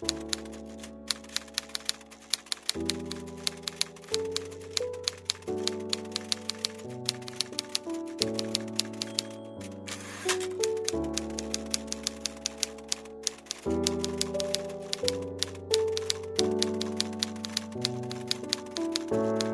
you thank you